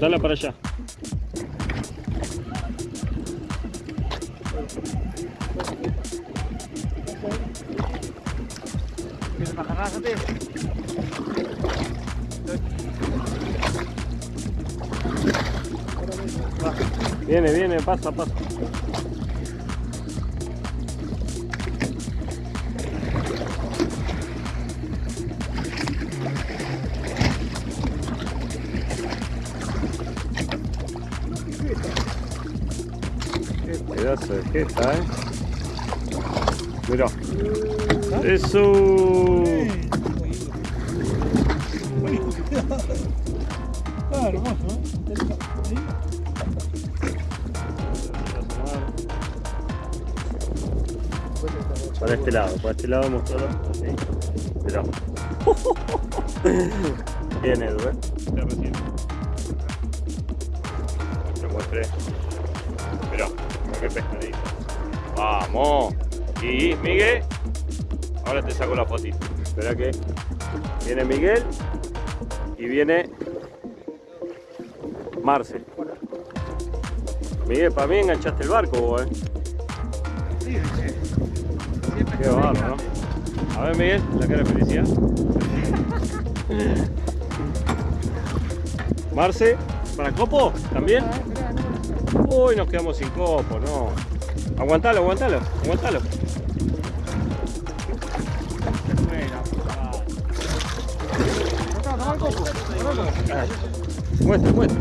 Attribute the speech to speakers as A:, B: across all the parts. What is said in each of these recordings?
A: Dale para allá. Viene, viene, pasa, pasa. Qué pedazo de jeta, eh. Mira. Eso.
B: Ah, hermoso, ¿eh?
A: Para este lado, para este lado mostrarlo así. Mirá. Bien Edu, eh. Te recién. Mirá, qué pescadito. Vamos. Y Miguel. Ahora te saco la fotito. Espera que viene Miguel y viene Marcel. Miguel, para mí enganchaste el barco vos, eh.
B: Sí, sí.
A: Qué bárbaro, ¿no? A ver, Miguel, la cara de felicidad. Marce, ¿para copo? ¿También? Uy, nos quedamos sin copo, no. Aguantalo, aguantalo, aguantalo. Muestre, muestre.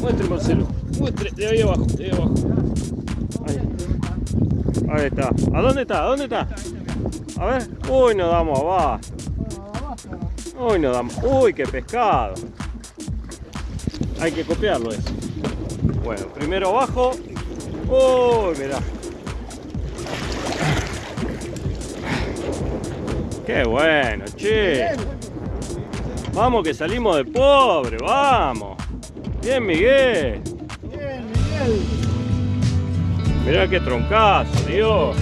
A: Muestre, Marcelo. Muestre, de ahí abajo, de ahí abajo. Ahí. Ahí está. ¿A dónde está? ¿A dónde está? A ver. Uy, nos damos abajo. Uy, nos damos. Uy, qué pescado. Hay que copiarlo eso. Bueno, primero abajo. Uy, mirá. Qué bueno, che. Vamos que salimos de pobre, vamos. Bien, Miguel.
B: Bien, Miguel.
A: Mirá qué troncazo, Dios.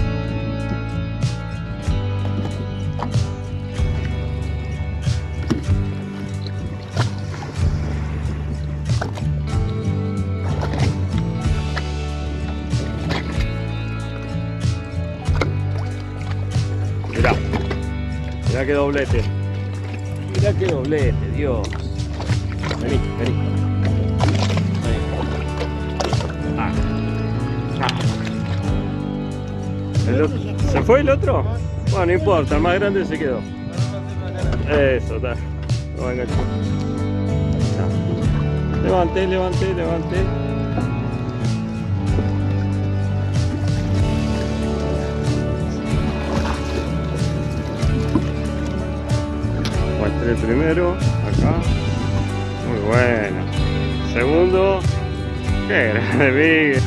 A: Mirá. Mirá qué doblete. Mirá qué doblete, Dios. Vení, vení. Vení. Ah. Ah. ¿Se fue el otro? Bueno, no importa, el más grande se quedó. Eso, está. Enganchar. Ya. Levanté, levanté, Muestre primero, acá. Muy bueno. Segundo. Qué grande, Miguel.